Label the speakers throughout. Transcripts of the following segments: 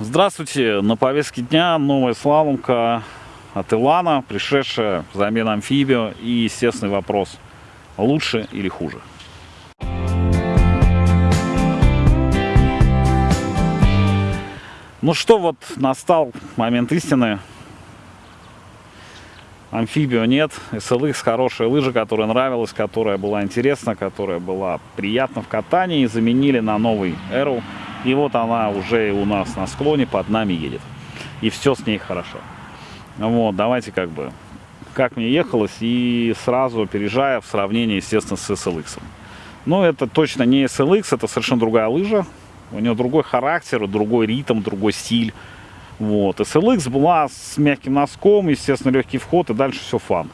Speaker 1: Здравствуйте! На повестке дня новая слаломка от Илана, пришедшая взамен амфибио и естественный вопрос, лучше или хуже? Ну что, вот настал момент истины. Амфибио нет, SLX хорошая лыжа, которая нравилась, которая была интересна, которая была приятна в катании. Заменили на новый Arrow и вот она уже у нас на склоне под нами едет. И все с ней хорошо. Вот, давайте как бы, как мне ехалось, и сразу опережая в сравнении, естественно, с SLX. Но это точно не SLX, это совершенно другая лыжа. У нее другой характер, другой ритм, другой стиль. Вот. SLX была с мягким носком, естественно, легкий вход, и дальше все фан.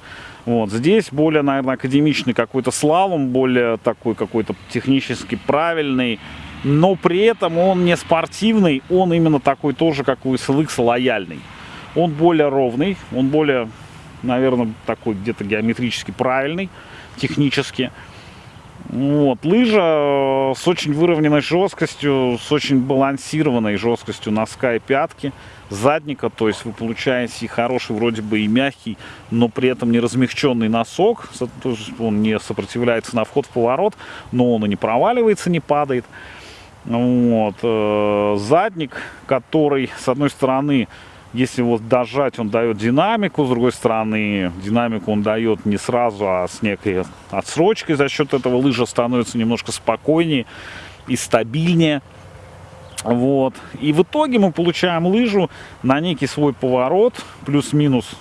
Speaker 1: Вот. Здесь более, наверное, академичный какой-то слалом, более такой какой-то технически правильный, но при этом он не спортивный, он именно такой тоже, как у SLX, лояльный. Он более ровный, он более, наверное, такой где-то геометрически правильный, технически. Вот, лыжа э, с очень выровненной жесткостью, с очень балансированной жесткостью носка и пятки, задника, то есть вы получаете хороший вроде бы и мягкий, но при этом не размягченный носок, он не сопротивляется на вход в поворот, но он и не проваливается, не падает. Вот. Э, задник, который, с одной стороны, если вот дожать, он дает динамику, с другой стороны, динамику он дает не сразу, а с некой отсрочкой. За счет этого лыжа становится немножко спокойнее и стабильнее. Вот. И в итоге мы получаем лыжу на некий свой поворот, плюс-минус.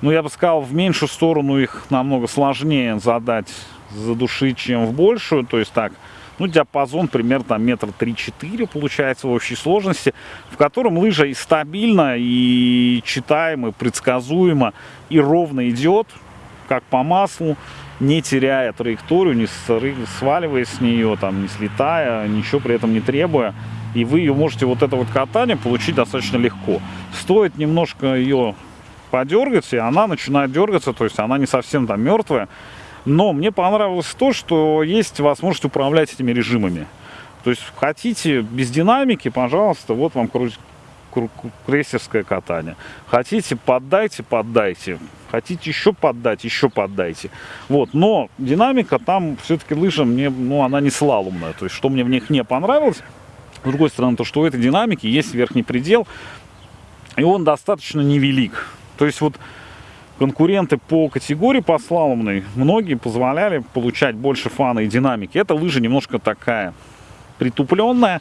Speaker 1: Ну, я бы сказал, в меньшую сторону их намного сложнее задать, задушить, чем в большую. То есть так, ну, диапазон примерно там метр три-четыре получается в общей сложности, в котором лыжа и стабильно, и читаемо, и предсказуемо, и ровно идет, как по маслу, не теряя траекторию, не сваливаясь с нее, там, не слетая, ничего при этом не требуя. И вы ее можете, вот это вот катание, получить достаточно легко. Стоит немножко ее подергать, и она начинает дергаться, то есть она не совсем там мертвая. Но мне понравилось то, что есть возможность управлять этими режимами. То есть хотите без динамики, пожалуйста, вот вам крейсерское катание. Хотите, поддайте, поддайте. Хотите еще поддать, еще поддайте. Вот, но динамика там все-таки лыжа мне, ну, она не слаломная. То есть, что мне в них не понравилось. С другой стороны, то, что у этой динамики есть верхний предел, и он достаточно невелик. То есть, вот конкуренты по категории по слаломной, многие позволяли получать больше фана и динамики. Эта лыжа немножко такая притупленная,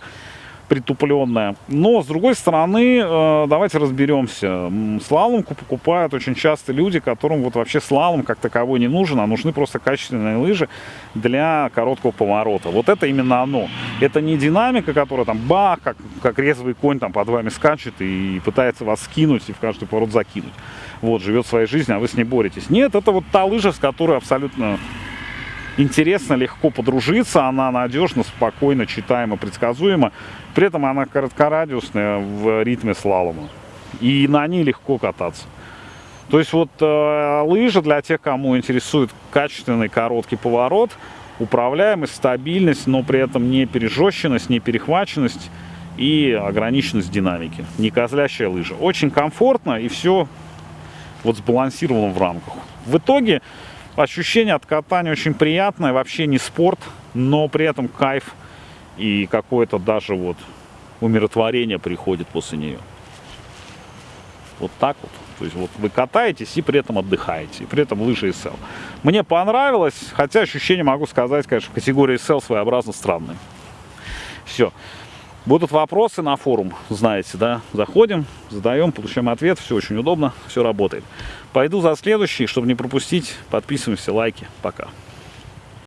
Speaker 1: притупленная. Но, с другой стороны, э, давайте разберемся. Слаломку покупают очень часто люди, которым вот вообще слалом как таковой не нужен, а нужны просто качественные лыжи для короткого поворота. Вот это именно оно. Это не динамика, которая там бах, как, как резвый конь там под вами скачет и пытается вас скинуть и в каждый поворот закинуть. Вот, живет своей жизнью, а вы с ней боретесь. Нет, это вот та лыжа, с которой абсолютно интересно, легко подружиться, она надежна, спокойно, читаема, предсказуема. При этом она короткорадиусная в ритме слалома. И на ней легко кататься. То есть вот э, лыжа для тех, кому интересует качественный короткий поворот, управляемость, стабильность, но при этом не пережещенность, не перехваченность и ограниченность динамики. Не козлящая лыжа. Очень комфортно и все вот сбалансировано в рамках. В итоге Ощущение от катания очень приятное, вообще не спорт, но при этом кайф и какое-то даже вот умиротворение приходит после нее. Вот так вот. То есть вот вы катаетесь и при этом отдыхаете, и при этом лыжи SL. Мне понравилось, хотя ощущение, могу сказать, конечно, в категории SL своеобразно странное. Все. Будут вопросы на форум, знаете, да? Заходим, задаем, получаем ответ, все очень удобно, все работает. Пойду за следующий, чтобы не пропустить. Подписываемся, лайки. Пока.